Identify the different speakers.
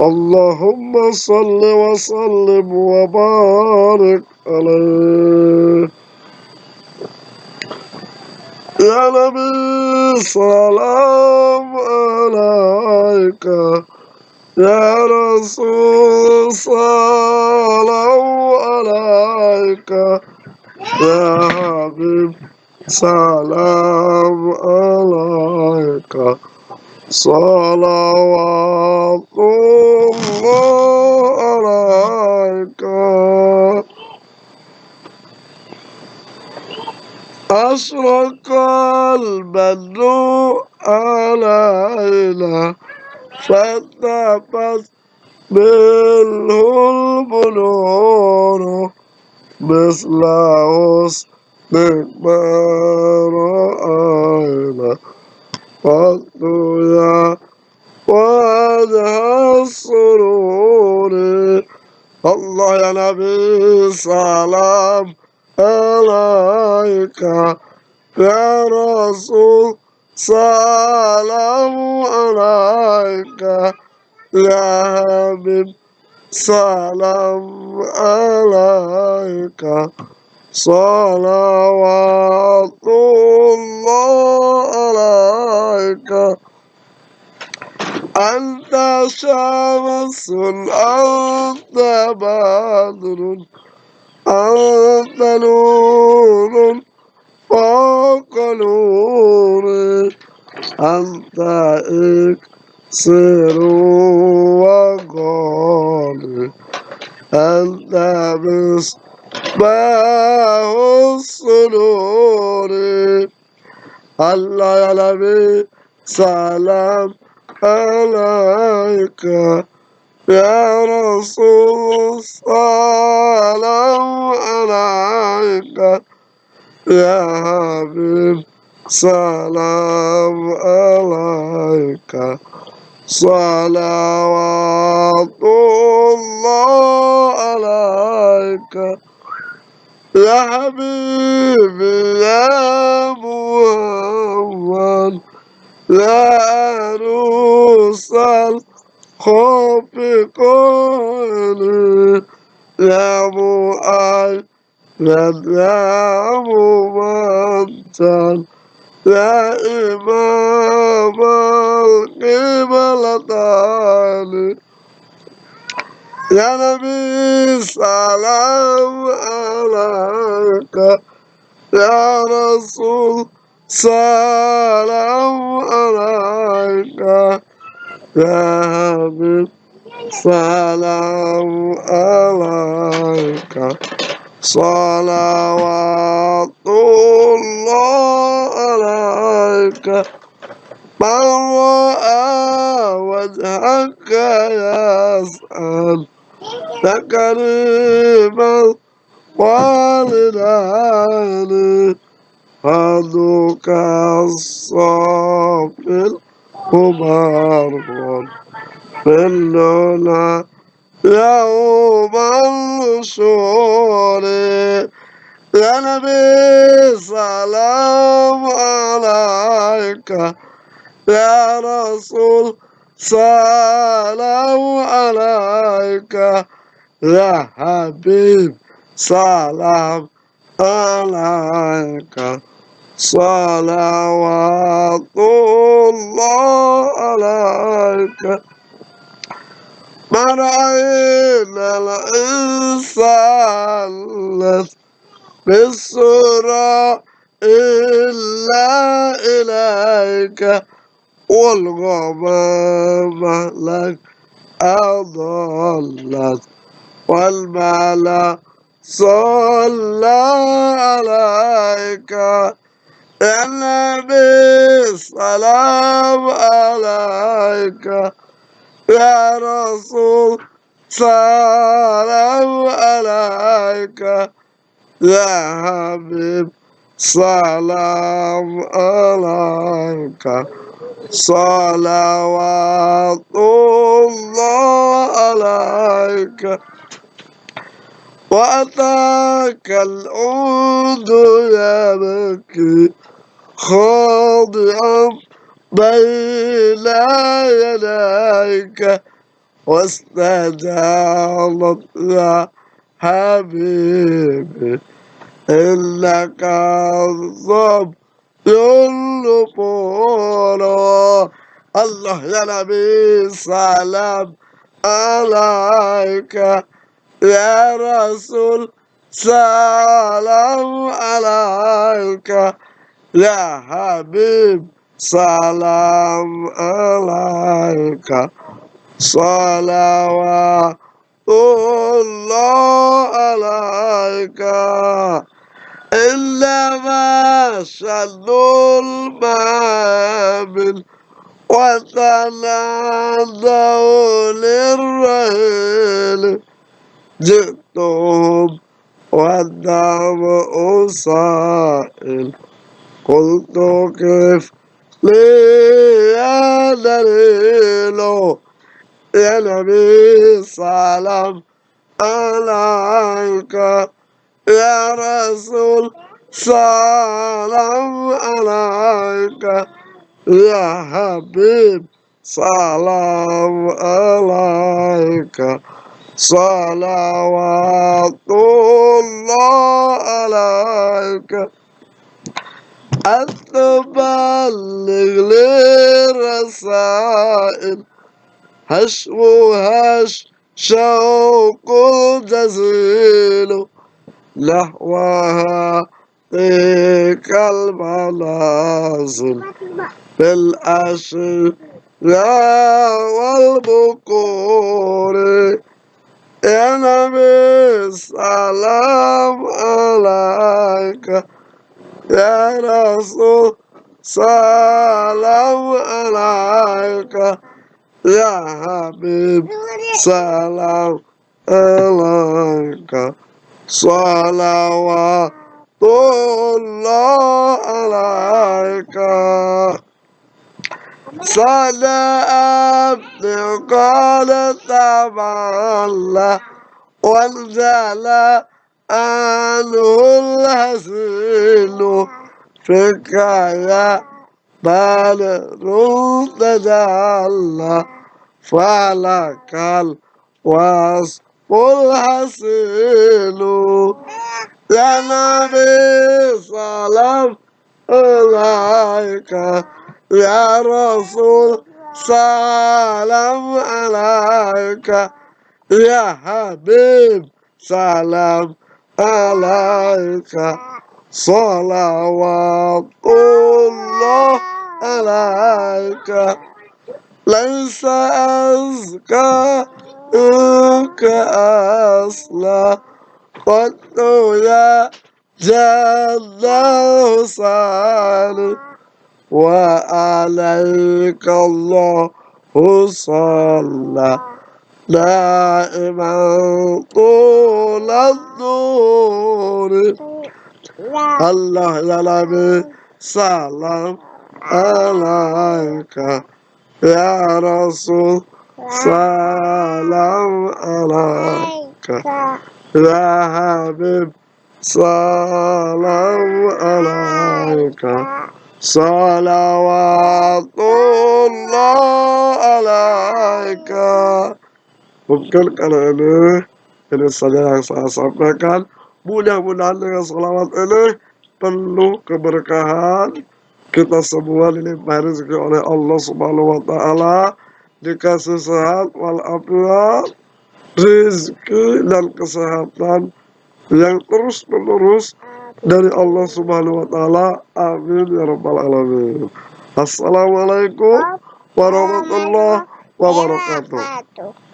Speaker 1: اللهم صل وسلم وبارك عليه. يا نبي سلام عليك. يا رسول سلام عليك. يا حبيب سلام عليك. صلوات الله عليك أشرق البدر علينا فاتبت منه البنور مثل حسن ما رأينا قد يا وجه السرور الله يا نبي سلام عليك يا رسول سلام عليك. يا حبيب سلام عليك. صلوات الله عليك. أنت شمس أنت بدر أنت نور. فوق نور أنت إكسر وغالي أنت مصباح الصدور الله يا نبي سلام عليك يا رسول. سلام عليك. يا حبيب سلام عليك. صلوات الله عليك. يا حبيبي يا محمد يا عروس الخوف قولي يا مؤيد يا ممثل يا إمام القبلتين يا نبي سلام عليك. يا رسول سلام عليك. يا حبيب سلام عليك. صلوات الله عليك من رأى وجهك يسأل تكريما والدان هدوك الصافي المبارك كلنا يوم النشور يا نبي سلام عليك. يا رسول سلام عليك. يا حبيب سلام عليك. صلوات الله عليك. ما رأينا الإنسان بالصورة إلا إليك والغمام لك أضلت والملأ صلى عليك يا نبي سلام عليك. يا رسول سلام عليك. يا حبيب سلام عليك. صلوات الله عليك. وأتاك العود يبكي خاضعا. بين يديك واستجابت يا حبيبي إنك الصبر النفور. الله يا نبي سلام عليك. يا رسول سلام عليك. يا حبيب سلام عليك صلوات الله عليك إنما شنوا المامل وتنادوا للرحيل. جئتهم والدم سائل قلت كيف لي يا دليل يا نبي سلام عليك يا رسول سلام عليك يا حبيب سلام عليك. صلوات الله عليك. أن تبلغ لي رسائل هشو هش شوق جزيل نحوها تلك المنازل بالأشياء والبكور. يا نبي سلام عليك. يا رسول سلام عليك. يا حبيب سلام عليك. صلوات الله عليك صلاة قال تعالى وانزل عنه الهزيل فيك يا بدر تجلى فلك الوصف الحسين. يا نبي سلام عليك. يا رسول سلام عليك. يا حبيب سلام عليك صلوات الله عليك؟ ليس أزكى منك أصلا. قد يا جد حسين وعليك الله صلى. دائما طول الدور الله يا سلام عليك يا رسول سلام عليك يا حبيب سلام عليك. صلوات الله عليك. Mungkin kalau ini ini saja yang saya sampaikan. Mudah-mudahan dengan salawat ini penuh keberkahan. Kita semua dilimpahi rezeki oleh Allah Subhanahu wa taala. Dikasih sehat walafiat rezeki dan kesehatan yang terus menerus dari Allah Subhanahu wa taala. Amin ya rabbal alamin. Assalamualaikum warahmatullahi wabarakatuh